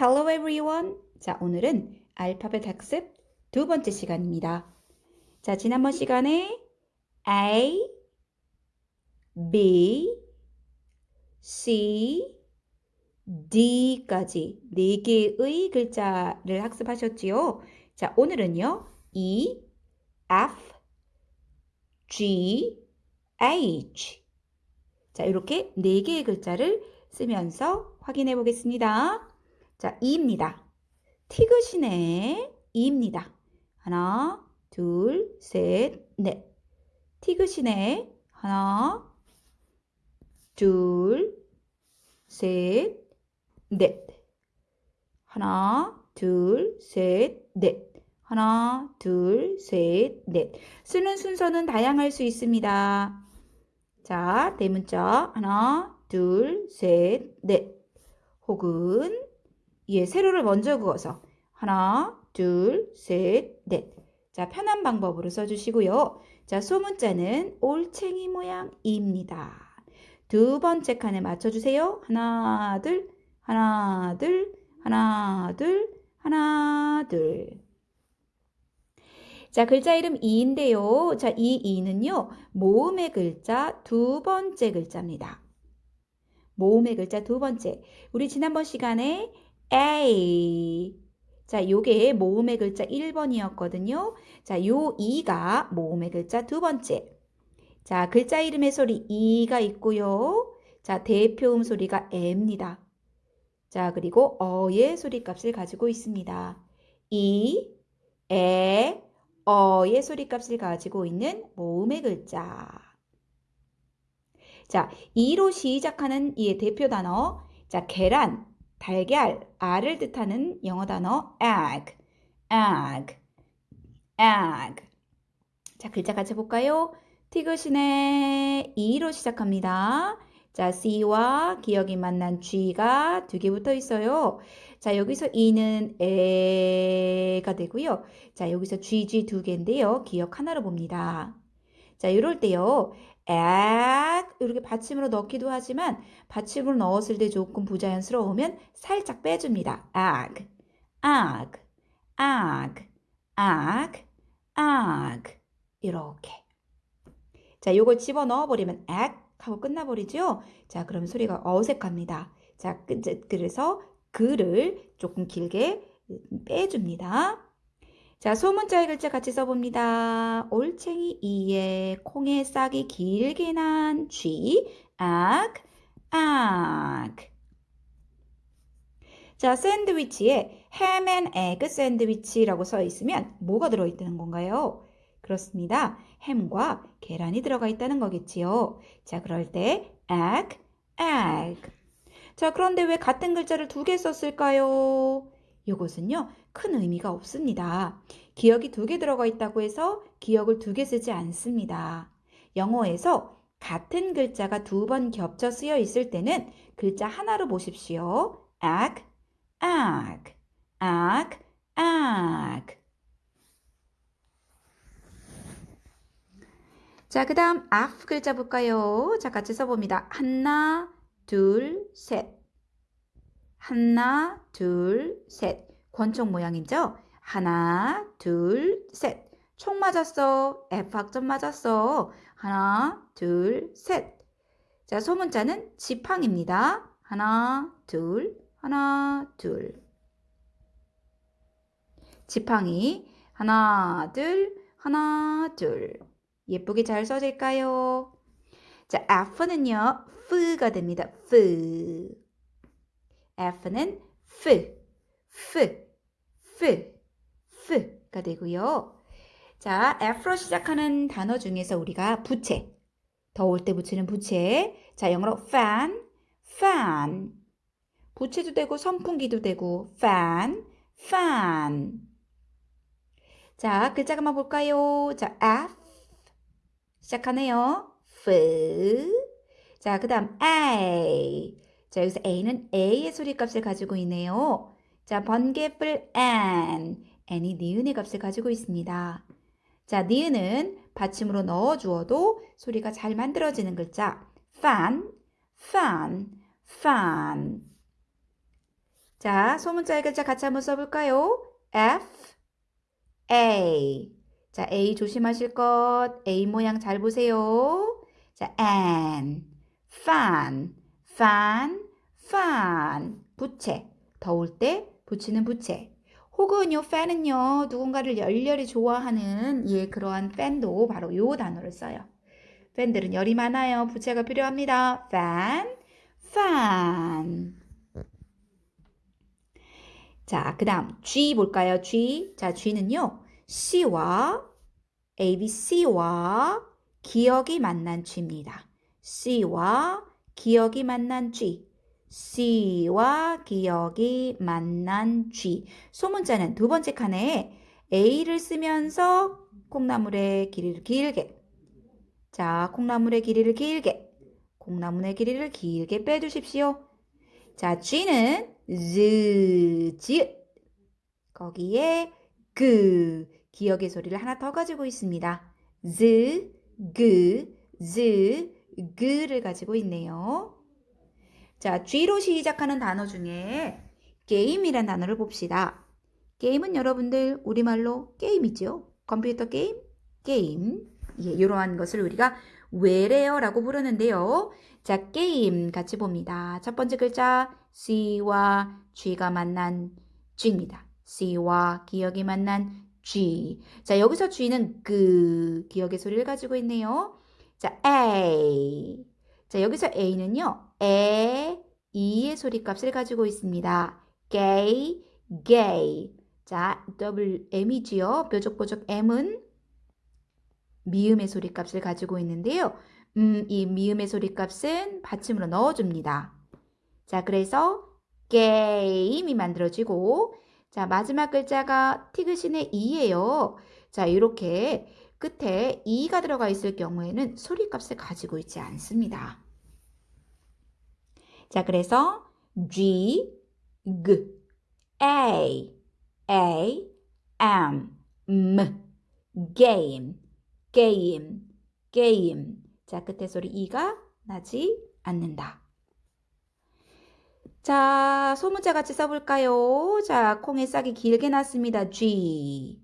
Hello everyone. 자, 오늘은 알파벳 학습 두 번째 시간입니다. 자, 지난번 시간에 A, B, C, D까지 네 개의 글자를 학습하셨지요. 자, 오늘은요. E, F, G, H. 자, 이렇게 네 개의 글자를 쓰면서 확인해 보겠습니다. 자, E입니다. 티그시네 E입니다. 하나, 둘, 셋, 넷. 티그시네 하나, 둘, 셋, 넷. 하나, 둘, 셋, 넷. 하나, 둘, 셋, 넷. 쓰는 순서는 다양할 수 있습니다. 자, 대문자 하나, 둘, 셋, 넷. 혹은 예, 세로를 먼저 그어서 하나, 둘, 셋, 넷. 자, 편한 방법으로 써주시고요. 자, 소문자는 올챙이 모양입니다. 두 번째 칸에 맞춰주세요. 하나, 둘, 하나, 둘, 하나, 둘, 하나, 둘. 자, 글자 이름 이인데요. 자, 이 이는요, 모음의 글자 두 번째 글자입니다. 모음의 글자 두 번째. 우리 지난번 시간에 A. 자, 요게 모음의 글자 1번이었거든요. 자, 요 2가 모음의 글자 두 번째. 자, 글자 이름의 소리 이가 있고요. 자, 대표음 소리가 에입니다. 자, 그리고 어의 소리값을 가지고 있습니다. 이, 에, 어의 소리값을 가지고 있는 모음의 글자. 자, 이로 시작하는 이의 대표 단어. 자, 계란, 달걀, 알을 뜻하는 영어 단어 egg, egg, egg. 자, 글자 같이 볼까요? 티그신의 E로 시작합니다. 자, C와 기억이 만난 G가 두 개 붙어 있어요. 자, 여기서 E는 에가 되고요. 자, 여기서 GG 두 개인데요. 기억 하나로 봅니다. 자, 이럴 때요. 액 이렇게 받침으로 넣기도 하지만 받침으로 넣었을 때 조금 부자연스러우면 살짝 빼줍니다. 액, 액, 액, 액, 액 이렇게 자 요걸 집어 넣어버리면 액 하고 끝나버리죠. 자 그럼 소리가 어색합니다. 자 그래서 글을 조금 길게 빼줍니다. 자, 소문자의 글자 같이 써봅니다. 올챙이 이에 콩의 싹이 길게 난 쥐, 악, 악. 자, 샌드위치에 햄 앤 에그 샌드위치라고 써 있으면 뭐가 들어있다는 건가요? 그렇습니다. 햄과 계란이 들어가 있다는 거겠지요. 자, 그럴 때 egg, egg. 자, 그런데 왜 같은 글자를 두 개 썼을까요? 이것은요, 큰 의미가 없습니다. 기억이 두 개 들어가 있다고 해서 기억을 두 개 쓰지 않습니다. 영어에서 같은 글자가 두 번 겹쳐 쓰여 있을 때는 글자 하나로 보십시오. 악, 악, 악, 악. 자, 그 다음 F 글자 볼까요? 자, 같이 써봅니다. 하나, 둘, 셋. 하나, 둘, 셋. 권총 모양이죠? 하나, 둘, 셋. 총 맞았어. F 학점 맞았어. 하나, 둘, 셋. 자, 소문자는 지팡입니다. 하나, 둘, 하나, 둘. 지팡이. 하나, 둘, 하나, 둘. 예쁘게 잘 써질까요? 자, F는요, F가 됩니다. F. F는 F, F, F, F가 되고요. 자, F로 시작하는 단어 중에서 우리가 부채, 더울 때 붙이는 부채. 자, 영어로 fan, fan. 부채도 되고 선풍기도 되고 fan, fan. 자, 글자가 한번 볼까요? 자, F 시작하네요. F. 자, 그 다음 A. 자, 여기서 A는 A의 소리값을 가지고 있네요. 자, 번개불 N. N이 니은의 값을 가지고 있습니다. 자, 니은은 받침으로 넣어 주어도 소리가 잘 만들어지는 글자. fan, fan, fan. 자, 소문자의 글자 같이 한번 써볼까요? F, A. 자, A 조심하실 것. A 모양 잘 보세요. 자, N, fan, fan, fan. 부채. 더울 때 붙이는 부채. 혹은요, fan은요, 누군가를 열렬히 좋아하는 예, 그러한 팬도 바로 요 단어를 써요. 팬들은 열이 많아요. 부채가 필요합니다. fan, fan. 자, 그 다음 G 볼까요? G. 자, G는요. C와 ABC와 기억이 만난 G입니다. C와 기억이 만난 G. C와 기억이 만난 G. 소문자는 두 번째 칸에 A를 쓰면서 콩나물의 길이를 길게. 자, 콩나물의 길이를 길게. 콩나물의 길이를 길게 빼주십시오. 자, G는 즈, 지 거기에 그 기억의 소리를 하나 더 가지고 있습니다. 즈, 그, 즈, 그를 가지고 있네요. 자, G로 시작하는 단어 중에 게임이란 단어를 봅시다. 게임은 여러분들 우리말로 게임이죠. 컴퓨터 게임, 게임. 예, 이러한 것을 우리가 외래어라고 부르는데요. 자, 게임 같이 봅니다. 첫 번째 글자 C와 G가 만난 G입니다. C와 기억이 만난 G. 자, 여기서 G는 그 기억의 소리를 가지고 있네요. 자, A. 자, 여기서 A는요. 에, 이의 소리값을 가지고 있습니다. gay, gay. 자, 더블 M이지요. 뾰족뾰족 M은 미음의 소리값을 가지고 있는데요. 음, 이 미음의 소리값은 받침으로 넣어줍니다. 자, 그래서 게임이 만들어지고 자, 마지막 글자가 티그신의 이예요. 자, 이렇게 끝에 이가 들어가 있을 경우에는 소리값을 가지고 있지 않습니다. 자, 그래서 G, G, A, A, M, M, game, game, game. 자, 끝에 소리 이가 나지 않는다. 자, 소문자 같이 써볼까요? 자, 콩의 싹이 길게 났습니다. G,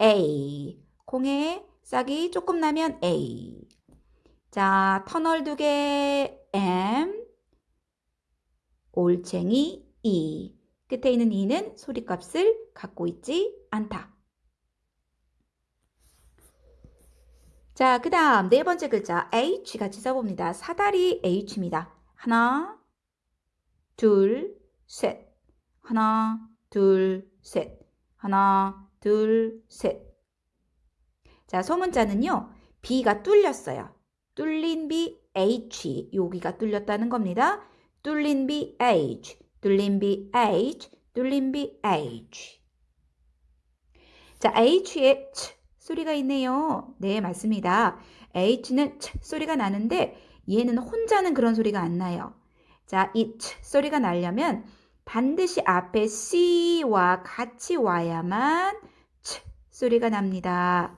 A. 콩의 싹이 조금 나면 A. 자, 터널 두 개, M. 올챙이 E. 끝에 있는 E는 소리값을 갖고 있지 않다. 자, 그 다음 네 번째 글자 H 같이 써봅니다. 사다리 H입니다. 하나, 둘, 셋. 하나, 둘, 셋. 하나, 둘, 셋. 자, 소문자는요. B가 뚫렸어요. 뚫린 B, H. 여기가 뚫렸다는 겁니다. 뚫린 B, H. 뚫린 B, H. 뚫린 B, H. 자, H에 치 소리가 있네요. 네, 맞습니다. H는 치 소리가 나는데 얘는 혼자는 그런 소리가 안 나요. 자, 이 치 소리가 나려면 반드시 앞에 C와 같이 와야만 치 소리가 납니다.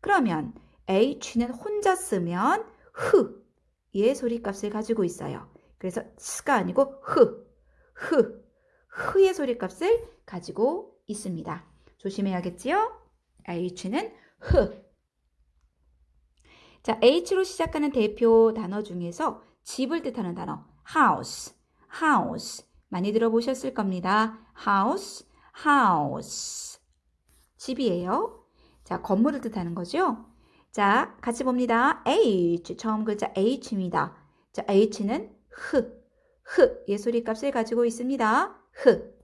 그러면 H는 혼자 쓰면 흐의 소리값을 가지고 있어요. 그래서 스가 아니고 흐, 흐, 흐의 소리값을 가지고 있습니다. 조심해야겠지요? H는 흐. 자, H로 시작하는 대표 단어 중에서 집을 뜻하는 단어 house, house 많이 들어보셨을 겁니다. house, house 집이에요. 자, 건물을 뜻하는 거죠. 자, 같이 봅니다. H, 처음 글자 H입니다. 자, H는 흐, 흐, 예소리 값을 가지고 있습니다. 흐.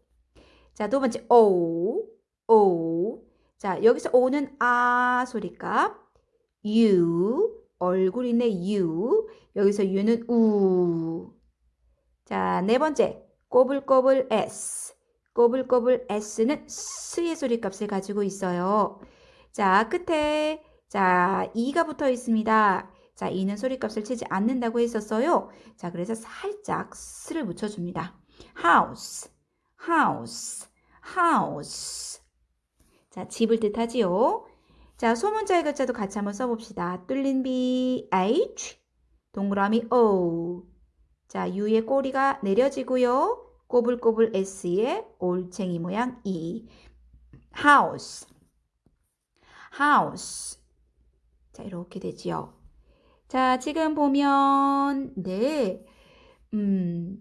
자, 두 번째 O, O. 자, 여기서 O는 아 소리 값. U, 얼굴이네 U. 여기서 U는 우. 자, 네 번째 꼬불꼬불 S. 꼬불꼬불 S는 스의 소리 값을 가지고 있어요. 자, 끝에 자, 2가 붙어 있습니다. 자, 2는 소리값을 치지 않는다고 했었어요. 자, 그래서 살짝 스를 붙여줍니다. house, house, house. 자, 집을 뜻하지요. 자, 소문자의 글자도 같이 한번 써봅시다. 뚫린 B, H, 동그라미 O. 자, U의 꼬리가 내려지고요. 꼬불꼬불 S에 올챙이 모양 E. house. House. 자, 이렇게 되지요. 자, 지금 보면, 네, 음,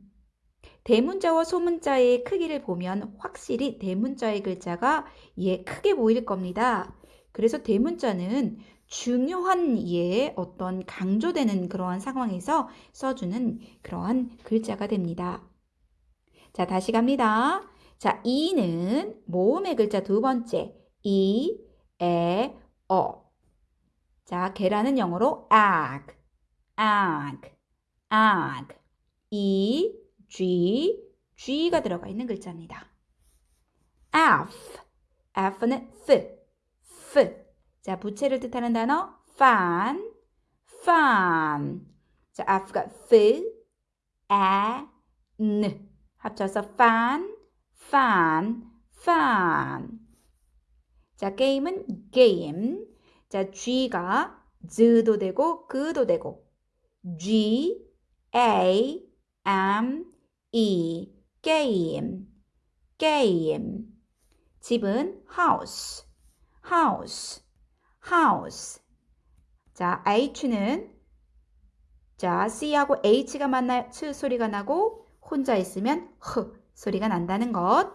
대문자와 소문자의 크기를 보면 확실히 대문자의 글자가 예, 크게 보일 겁니다. 그래서 대문자는 중요한 예, 어떤 강조되는 그러한 상황에서 써주는 그러한 글자가 됩니다. 자, 다시 갑니다. 자, 이는 모음의 글자 두 번째. 이, 에, 어. 자, 계란은 영어로 egg, egg, egg. 이, G, G가 들어가 있는 글자입니다. F, F는 F, F. 자, 부채를 뜻하는 단어 fan, fan. 자, F가 F, E, N. 합쳐서 fan, fan, fan. 자, 게임은 game. 자, G가 z도 되고 그도 되고 G, A, M, E, game, game. 집은 house, house, house. 자, H는 자, C하고 H가 만나 츠 소리가 나고 혼자 있으면 흐 소리가 난다는 것.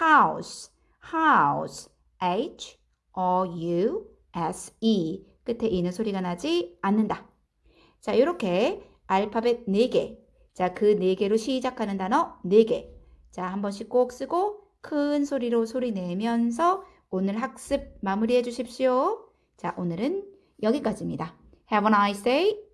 house, house, H, O, U, S, E. 끝에 이는 소리가 나지 않는다. 자, 이렇게 알파벳 4개. 자, 그 4개로 시작하는 단어 4개. 자, 한 번씩 꼭 쓰고 큰 소리로 소리 내면서 오늘 학습 마무리해 주십시오. 자, 오늘은 여기까지입니다. Have a nice day.